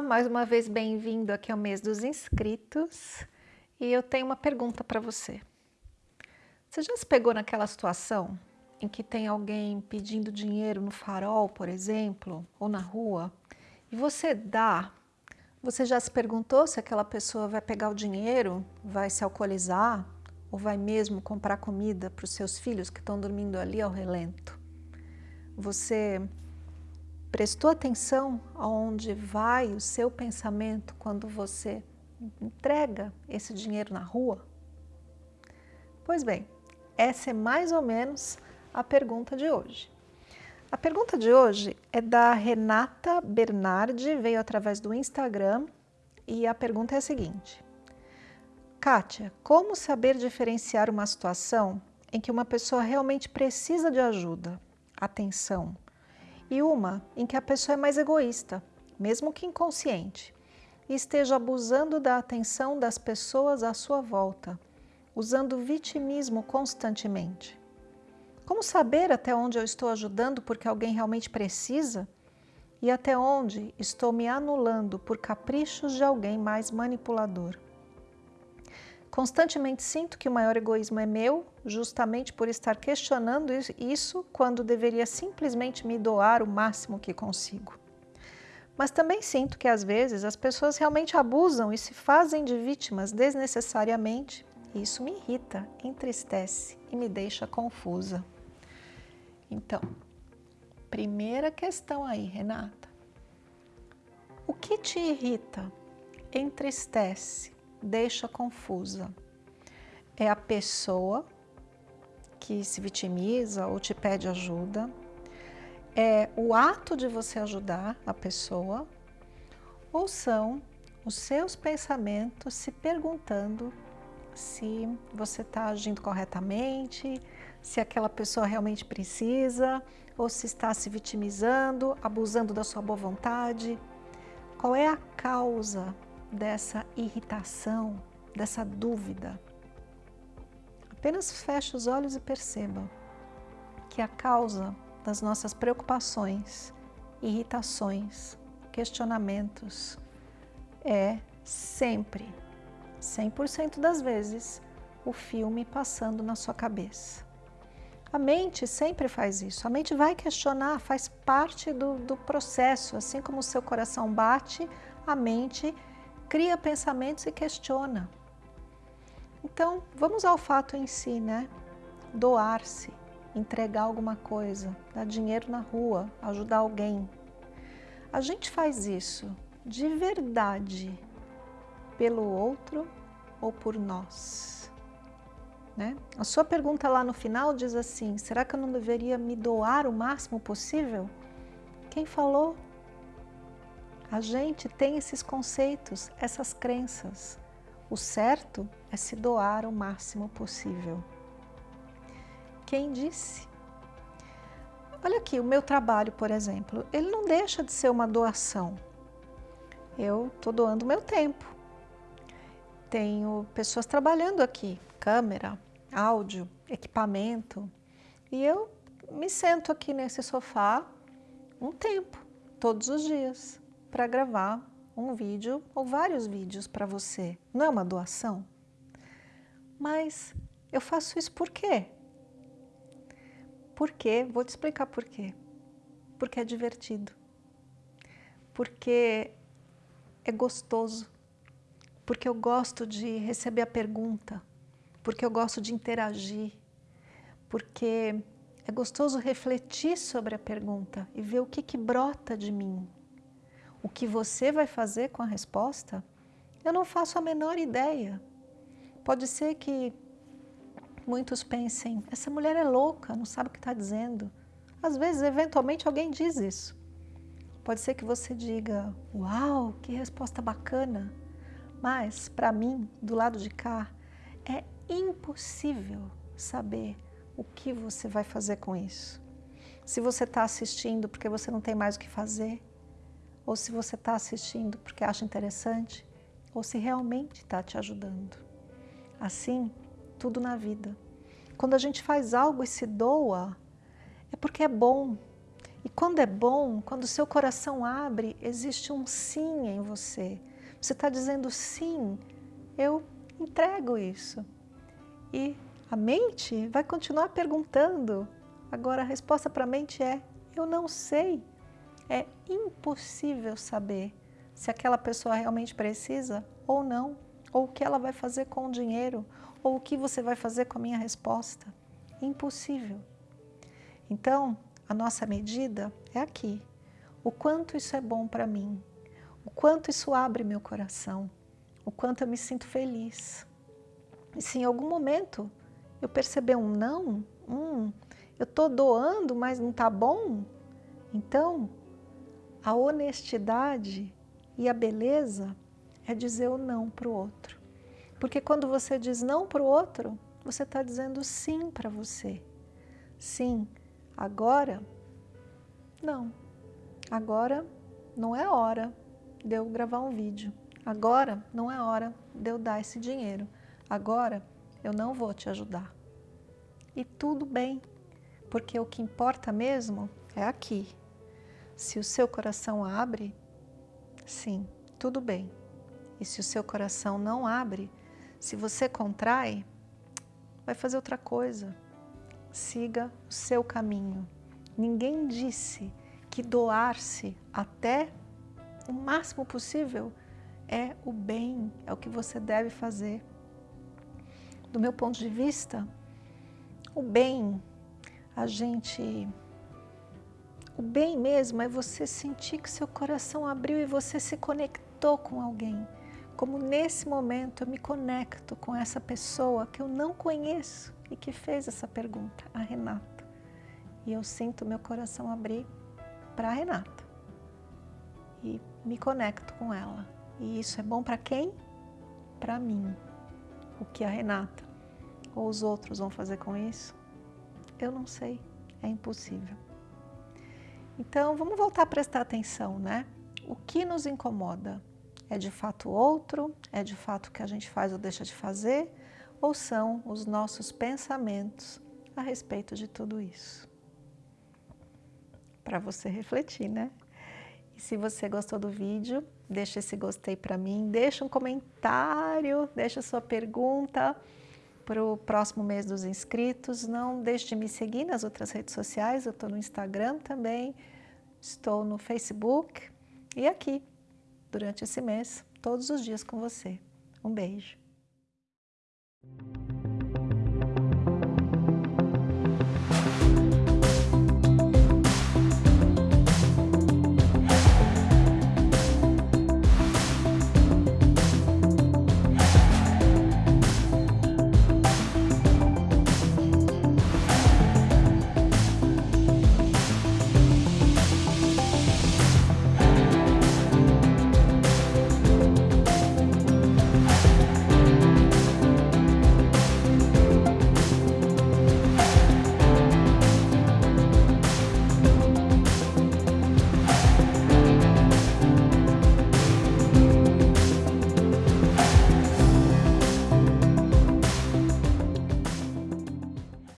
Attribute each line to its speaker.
Speaker 1: mais uma vez bem-vindo aqui ao mês dos inscritos e eu tenho uma pergunta para você. Você já se pegou naquela situação em que tem alguém pedindo dinheiro no farol, por exemplo, ou na rua, e você dá, você já se perguntou se aquela pessoa vai pegar o dinheiro, vai se alcoolizar ou vai mesmo comprar comida para os seus filhos que estão dormindo ali ao relento? Você Prestou atenção aonde vai o seu pensamento quando você entrega esse dinheiro na rua? Pois bem, essa é mais ou menos a pergunta de hoje. A pergunta de hoje é da Renata Bernardi, veio através do Instagram e a pergunta é a seguinte. Kátia, como saber diferenciar uma situação em que uma pessoa realmente precisa de ajuda, atenção, e uma em que a pessoa é mais egoísta, mesmo que inconsciente, e esteja abusando da atenção das pessoas à sua volta, usando vitimismo constantemente. Como saber até onde eu estou ajudando porque alguém realmente precisa e até onde estou me anulando por caprichos de alguém mais manipulador? Constantemente sinto que o maior egoísmo é meu, justamente por estar questionando isso quando deveria simplesmente me doar o máximo que consigo. Mas também sinto que às vezes as pessoas realmente abusam e se fazem de vítimas desnecessariamente. E isso me irrita, entristece e me deixa confusa. Então, primeira questão aí, Renata. O que te irrita, entristece deixa confusa. É a pessoa que se vitimiza ou te pede ajuda, é o ato de você ajudar a pessoa, ou são os seus pensamentos se perguntando se você está agindo corretamente, se aquela pessoa realmente precisa, ou se está se vitimizando, abusando da sua boa vontade. Qual é a causa dessa irritação, dessa dúvida. Apenas feche os olhos e perceba que a causa das nossas preocupações, irritações, questionamentos é sempre, 100% das vezes, o filme passando na sua cabeça. A mente sempre faz isso, a mente vai questionar, faz parte do, do processo, assim como o seu coração bate, a mente cria pensamentos e questiona. Então, vamos ao fato em si, né? Doar-se, entregar alguma coisa, dar dinheiro na rua, ajudar alguém. A gente faz isso de verdade pelo outro ou por nós? Né? A sua pergunta lá no final diz assim, será que eu não deveria me doar o máximo possível? Quem falou? A gente tem esses conceitos, essas crenças. O certo é se doar o máximo possível. Quem disse? Olha aqui, o meu trabalho, por exemplo, ele não deixa de ser uma doação. Eu estou doando meu tempo. Tenho pessoas trabalhando aqui, câmera, áudio, equipamento, e eu me sento aqui nesse sofá um tempo, todos os dias para gravar um vídeo ou vários vídeos para você. Não é uma doação? Mas eu faço isso por quê? Por quê? Vou te explicar por quê. Porque é divertido. Porque é gostoso. Porque eu gosto de receber a pergunta. Porque eu gosto de interagir. Porque é gostoso refletir sobre a pergunta e ver o que, que brota de mim, o que você vai fazer com a resposta, eu não faço a menor ideia. Pode ser que muitos pensem, essa mulher é louca, não sabe o que está dizendo. Às vezes, eventualmente, alguém diz isso. Pode ser que você diga, uau, que resposta bacana. Mas, para mim, do lado de cá, é impossível saber o que você vai fazer com isso. Se você está assistindo porque você não tem mais o que fazer, ou se você está assistindo porque acha interessante, ou se realmente está te ajudando. Assim, tudo na vida. Quando a gente faz algo e se doa, é porque é bom. E quando é bom, quando o seu coração abre, existe um sim em você. Você está dizendo sim, eu entrego isso. E a mente vai continuar perguntando. Agora a resposta para a mente é, eu não sei. É impossível saber se aquela pessoa realmente precisa ou não, ou o que ela vai fazer com o dinheiro, ou o que você vai fazer com a minha resposta. Impossível. Então, a nossa medida é aqui. O quanto isso é bom para mim, o quanto isso abre meu coração, o quanto eu me sinto feliz. E se em algum momento eu perceber um não, hum, eu estou doando, mas não está bom, então a honestidade e a beleza é dizer o não para o outro. Porque quando você diz não para o outro, você está dizendo sim para você. Sim, agora, não. Agora não é hora de eu gravar um vídeo. Agora não é hora de eu dar esse dinheiro. Agora eu não vou te ajudar. E tudo bem, porque o que importa mesmo é aqui. Se o seu coração abre, sim, tudo bem. E se o seu coração não abre, se você contrai, vai fazer outra coisa. Siga o seu caminho. Ninguém disse que doar-se até o máximo possível é o bem, é o que você deve fazer. Do meu ponto de vista, o bem, a gente... O bem mesmo é você sentir que seu coração abriu e você se conectou com alguém. Como nesse momento eu me conecto com essa pessoa que eu não conheço e que fez essa pergunta, a Renata. E eu sinto meu coração abrir para a Renata. E me conecto com ela. E isso é bom para quem? Para mim. O que a Renata ou os outros vão fazer com isso? Eu não sei, é impossível. Então, vamos voltar a prestar atenção, né? O que nos incomoda? É de fato outro? É de fato o que a gente faz ou deixa de fazer? Ou são os nossos pensamentos a respeito de tudo isso? Para você refletir, né? E se você gostou do vídeo, deixa esse gostei para mim, deixa um comentário, deixa sua pergunta para o próximo mês dos inscritos. Não deixe de me seguir nas outras redes sociais, eu estou no Instagram também, estou no Facebook e aqui, durante esse mês, todos os dias com você. Um beijo.